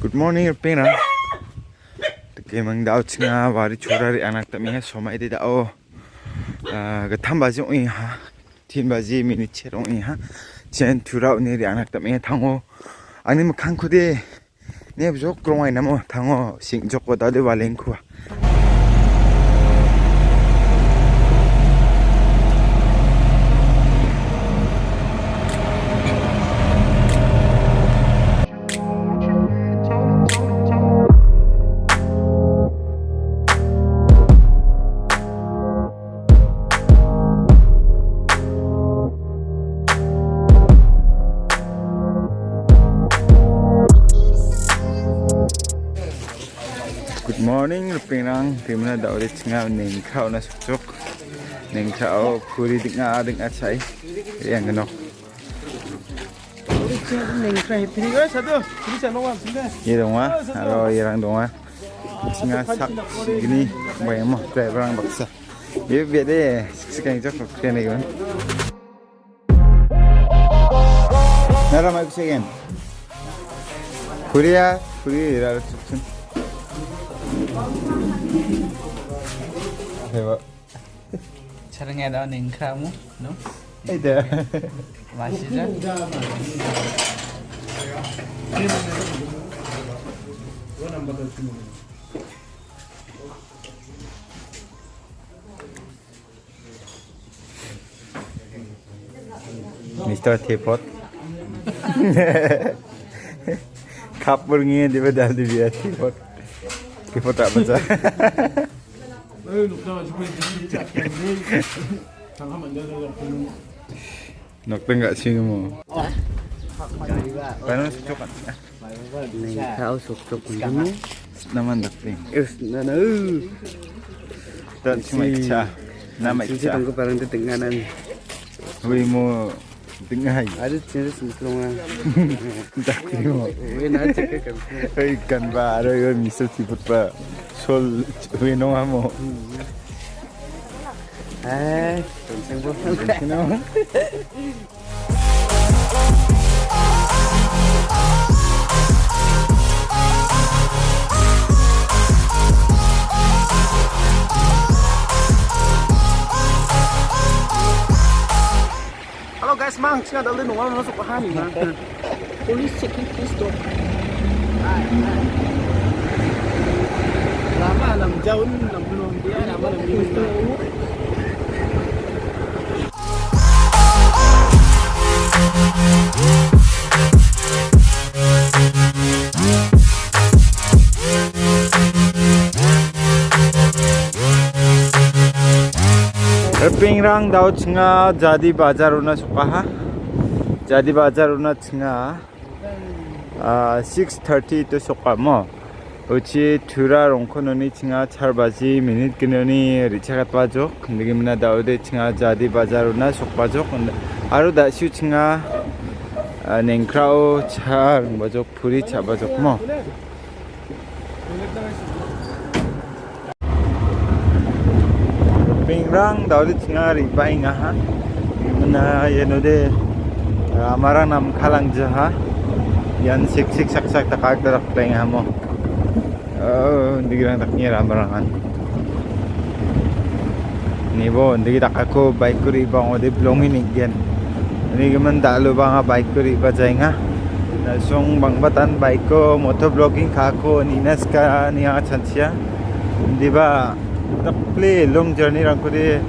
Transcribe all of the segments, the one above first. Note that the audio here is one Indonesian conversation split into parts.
Good morning, Pena. Teke mang dao chinga wari chura ri anak tami ha somai de dao. Ah, ga tham baji oi ha. Tin baji mini che rong oi ha. Chen thura uni ri anak tami ha thango. Ani ma khang khude. Ne bjo krong ai namo thango sing jok ko dale waleng khu. pirang tim na daw rit nga ning kao na sukcuk ning kao puri dik nga dik at say yang ganok Irong wa, alo irang dong wa. Singa sak gini, bayang mo, driver ang baksa. Iya biade, siksikang jok kene gan. Nara mai kusigen. Kuria, kuria irar sukcun. Hebat. Sering ada orang kamu, no? Ada. Masih ada. Mr. Teapot. Kapur ngiye dibe daldi bir Teapot. Il faut taper ça. Sih kamu? Panas coklat. Tahu sokcok kamu? Nama nokta. Us nana. Dan cuma ica. Nama ica. Sisi tunggu di. Wimu tengah hai. Ada cinta semplongan Dakling mo. Uwe na cek kan Hui kan ba aro yo Mr. Teapot pa. Sol hui nong mo. Eh Tonseng po Lu nunggu masuk ke hani mang Police checking please stop Lama enam jauh enam belum dia અર્પિંગ રંગ દાવ છંગા જાદી બાજારોના છુપાહા જાદી બાજારોના છંગા સિક્સ થર્ટી તો સોકામો ઉચી ઠુરા રોંખોનોની છંગા ચારબાજી મિનિટ કિનોની રીછાગાત બાજો કંદગીમના દાવદે છંગા જાદી બાજારોના સોકબાજો આરો દાસ્યુ છંગા નેંખરાઓ ચાર બાજો ફુરી ચાબાજો મો 6:30 to suka mo. Uchi tura rongkononi tsinga charbaji minute kinoni richagat bajo. Kndigi mina daude tsinga jadi bazar una sukbajo. Aru da siu tsinga nengkrao char bajo puri chabajo mo. Pingrang daudi tingari baing aha. Mana yenode amarang nam kalang jaha. Yan sik sik sak sak takak darak playing hamo. Oh, digirang taknya ramarangan. Nibo, digi takako bike kuri bang ode blongin igen. Ini gemen dalu bang bike kuri bajai nga. Nasong bang batan bike ko motor vlogging kako ninas ka niya chansia. Di ba play long journey rang kudi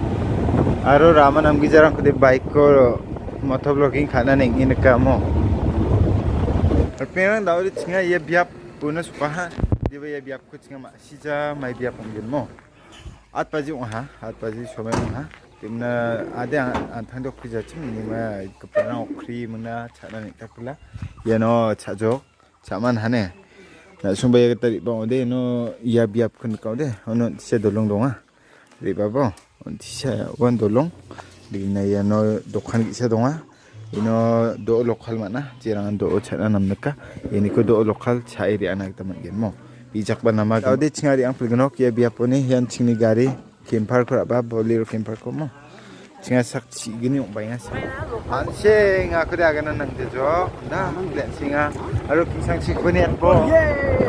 aro raman am gijarang kudi bike ko motor vlogging khana neng in ka mo Arpeng dauri chinga ye biap puna supaha diba ye biap ko chinga ma sija mai biap ngin mo at paji ha at paji somai ha timna ade an thangdok khija chim ni ma kapana okri muna chana nek takula yeno chajok chaman hane na sumbai ga tari ba ode no ya biap kun ka ode ono tise dolong donga ri ba bo on tise wan dolong. Di na ya no dokhan ki se donga ino do lokal mana? Jirangan do chana nam naka ini ko do lokal chai ri anak taman gen mo. Bijak ba nama ode chingari ang pilgnok ya biap oni yan chingni gari kempar ko ba bolero kempar gini singa lalu kisang si kuni po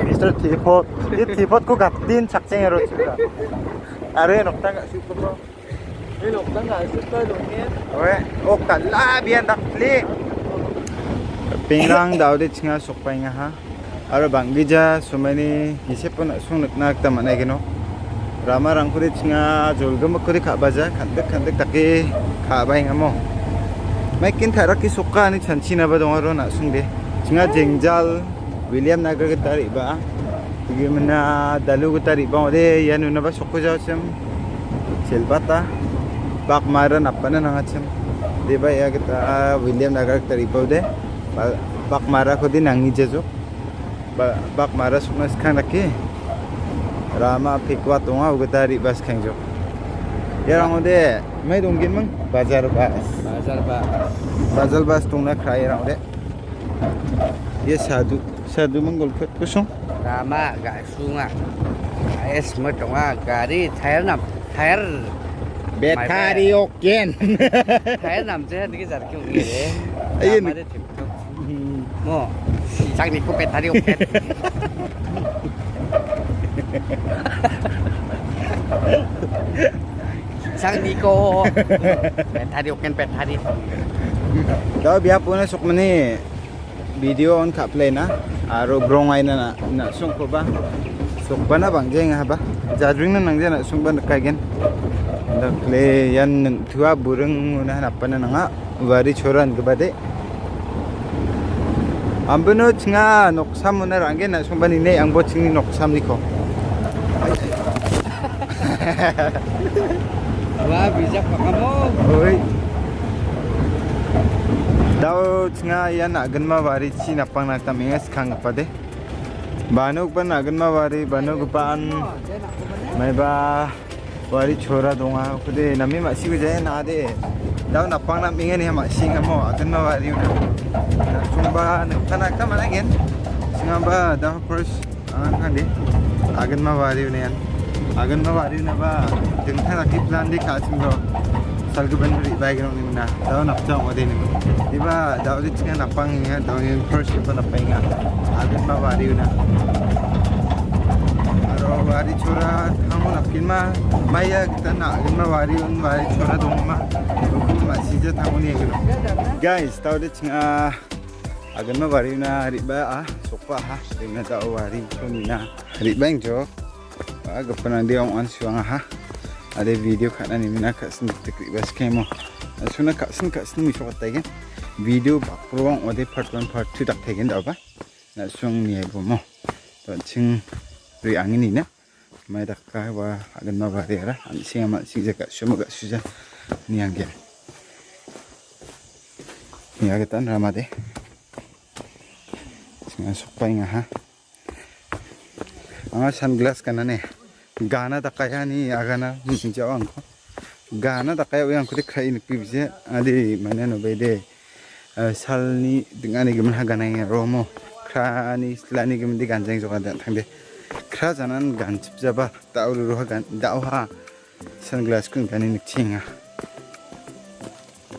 Mr. Teapot ini Teapot ku gatin sakceng ero juga are nokta gak super bro Ini nọc tăng lại super rồi nha. Oke, kala biar tak klik. Pingrang daw di singa sukpa nga ha. Aro banggija sumani isip pun sung nak nak rang kuri singa jolgam kuri ka baja kantek kantek taki ka bay nga mo. May kin thara ki sukka ni chanchi na ba dong aro na sung de. Singa jengjal William Nagar ke tarik ba. Tigi mana dalu ke tarik ba ode yan una ba sukko jaw sem. Silbata. Bak maran apa na nga sem. Di ba ya kita William Nagar ke tarik ba ode. Bak mara ko din ang ijejo. Ba- Bak mara sukna sekarang lagi. Rama pikwa tunga uga tarik bas kengjo. Ya orang ode. May dongkin mang bazar bas. Bazar Pak. Bazal bas tungna krai orang ode. Ye sadu sadu manggol pet kusung. Rama gak sunga. Es metong gari thair nam thair Betari oken. thair nam je ni jar kyung ni re. TikTok. Mo. Sang ni ko pet hari opet. Sang ni ko pet open pet hari. Daw biya po na suk mani video on ka play na. Aro brongay na na na sung ko ba. Suk ba na bang jeng ha ba. Jadring na nang na sung ba kaigen. Da play yan nang tuwa bureng na hanapan na nga. Wari choran ka ba de. Ambuno tinga noksam na rangen na sung ba ni ne ang bo tingi noksam ni ko. Wah, bijak pa kamu. Oi. Daw nga yan agan mawari chi napang nagtamingas kang pa de. Banog pa nagan mawari banog paan may ba wari chora donga kude nami masigo jaya na de. Daw napang namingan niya masinga mo agan mawari na. Sumba nagtanagta managin. Singa ba daw first ang kandi agan mawari na yan. agan mawari na ba dengtan aki plan di kasim do salgu ban ri bai gano ni na daw na pcha ngode ni di ba daw di tinga napang nga daw yung first ko na painga agan mawari na aro wari chora thamu na kilma maya kita na agan mawari un wari chora dong ma ko ma sija thamu ni gano guys daw di tinga agan mawari na ri ba ah sokpa ha dingna daw wari ko ni na ri bang jo aga panandi ang an suang ha ada video kat nani mina kat sen tekrik bas kemo suna kat sen kat sen mi shokat tegen video bak purwang ode part 1 part 2 tak tegen da ba. Na suang ni ai bomo to ching ri angin ni na. Mai dak ka wa agan ma ba ra an ma sing jaka shoma ga suja ni angge ni aga tan ramade singa sokpai nga ha? Anga sunglass kana ne gana da kaya ni agana jawa angko gana da kaya yang kudik khai ni pibje adi mana no bede salni dingani gemen ha gana ya romo. Krani slani gemen di ganjeng joka da thangde kra janan ganchip jaba tauru ro gan dau ha. Sunglass kun gani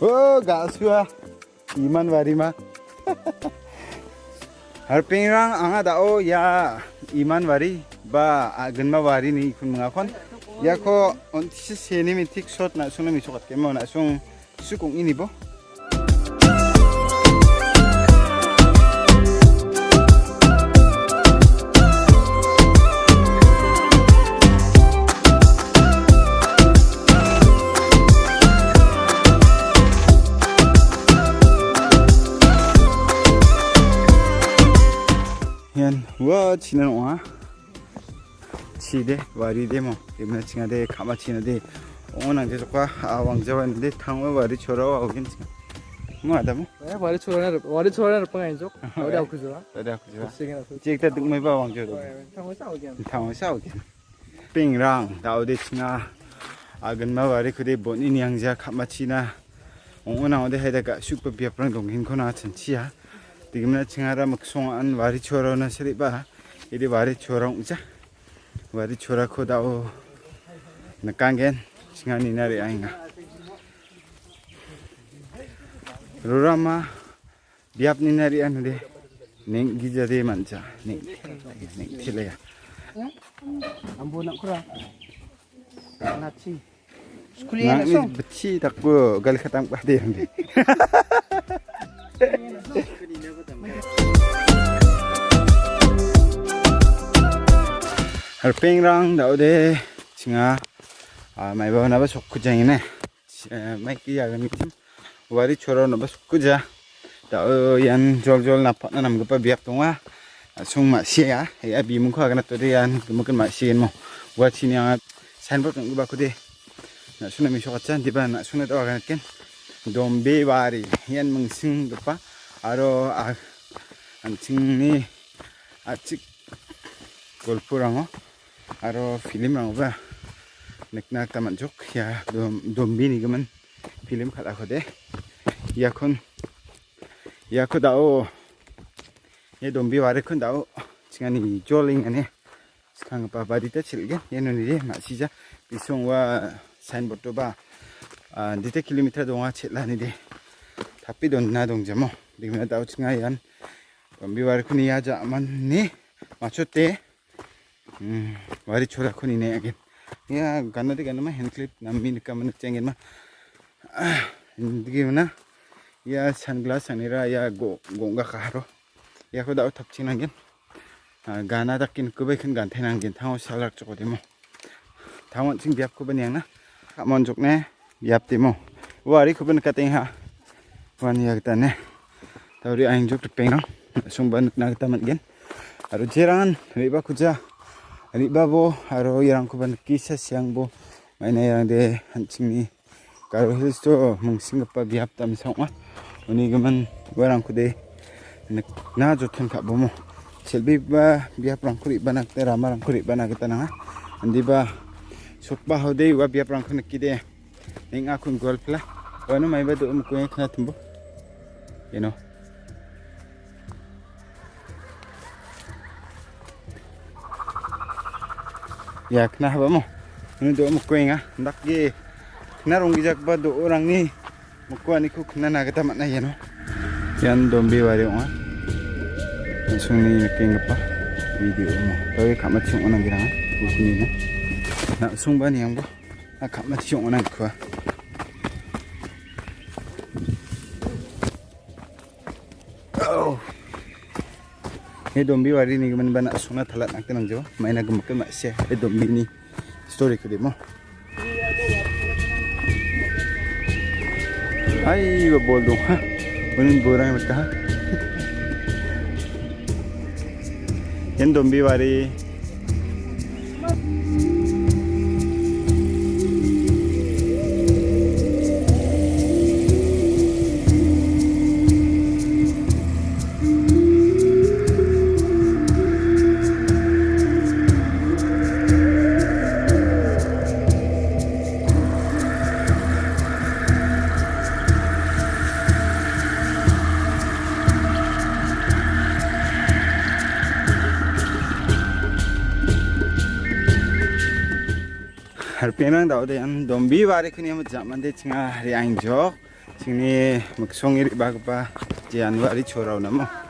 oh gasua iman warima harpingrang anga dao ya iman wari ba agenma wari ni kun mga kon. Ya ko on tisi seni mi tik wa chinan wa chide wari de mo imna chinga de kama china de onang de jokwa awang jawa de thangwa wari chora wa ogin chinga mo ada mo Eh, wari chora wari chora na pang aku chora. ada ku jawa Sige na. chek ta duk mai ba wang joro Tang sa again. thangwa sa ogin ping rang daw de chinga agan ma wari ku de bon in yang ja kama china onang de heda ka prang dong hin khona chen chia digimna chingara maksong an wari chora na sri ba idi wari chora uja wari chora ko dao nakangen chingani nari ainga Rurama biap ni nari anu deh. Neng gija deh manca. Neng neng tila ya. Ambo nak kurang. Naci. Sekuli Nang nak ni song. beci tak ko gal khatang pa deh deh. Harpeng dau deh singa ah mai ba na ba sok kujang ini. Mai ki ya gani tim. Wari choro na ba sok kuja. Dau yan jol jol na pa na nam pa biap tongwa. Sung ma sia ya bi mun ko agana to de yan mungkin ma sien mo. Wa chini yang signboard ng ba ko de. Na suna mi shokachan di ba na suna to agana ken. Dombe wari yan mung sing pa. Aro a ang ching ni a chik golpurang aro film rang ba. Nekna taman jok ya dom dombi bini gaman film khala ya kon yakon yakho dao. Ya Ye dombi ware khon dao. Chingani joling ane. Skang pa badi ta chilge yenu ya ni ma sija bisong wa sign board to ba. Dite kilometer donga chela ni de. Tapi don na dong jamo. Dingna dao chinga yan. Dombi ware kon iya jaman ni. Machote wari chora khuni ne again. Ya ganna de ganna ma hand clip nammi nikka man chengen ma. Indigi mana ya sunglass anira ya go gonga kharo. Ya ko da thap chinangen. Gana dakin kubai khan gan thainangen thang salak choko demo. Thawon ching biap ko banyang na. Kamon jok ne biap demo. Wari ko ban kateng ha. Wan ya ta ne. Tawri Aro aro siang bo. Mai na yang de hancing ni karo hills to mung singapa biap tam songwa uni gaman warang ko de na jo thun ka bo mo. Selbi ba biap rang kuri banak te rama rang kuri banak ta na andi ba sokba ho ya kena apa mo? Ini do mo kuing ah ndak ge kena rong gijak ba do orang ni. Mo ko ani ku kena na kata makna ya no yan dombe wari on langsung ni apa video mo tawi kamat chung onang girang ku kuni na na sung ba ni yang bo na kamat chung onang ku Ini dombi wari ni gaman bana suna thalat nak tenang jo. Maina gemakan mak sia. Eh dombi ni story ke demo. Hai ba bol dong ha. Bunin borang mat ha. Yan dombi pinang tau dian dombi wari kini amat zaman di cengah riang jok sini maksung iri bagupa jian wari corau namo